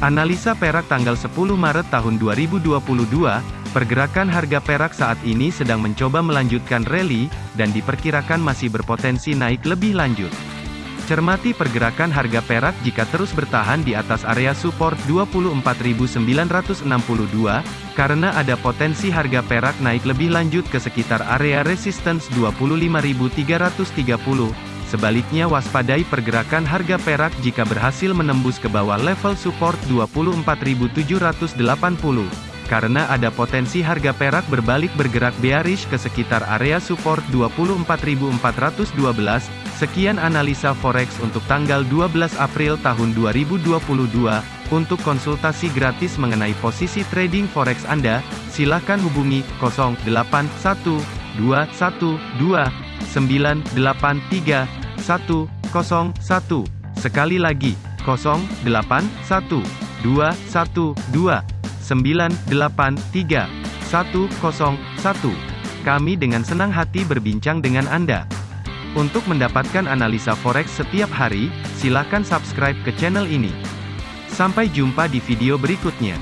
Analisa perak tanggal 10 Maret tahun 2022, pergerakan harga perak saat ini sedang mencoba melanjutkan rally, dan diperkirakan masih berpotensi naik lebih lanjut. Cermati pergerakan harga perak jika terus bertahan di atas area support 24.962, karena ada potensi harga perak naik lebih lanjut ke sekitar area resistance 25.330. Sebaliknya waspadai pergerakan harga perak jika berhasil menembus ke bawah level support 24.780. Karena ada potensi harga perak berbalik bergerak bearish ke sekitar area support 24.412. Sekian analisa forex untuk tanggal 12 April tahun 2022. Untuk konsultasi gratis mengenai posisi trading forex Anda, silakan hubungi 081212983101. Sekali lagi, 081212983101. Kami dengan senang hati berbincang dengan Anda. Untuk mendapatkan analisa forex setiap hari, silakan subscribe ke channel ini. Sampai jumpa di video berikutnya.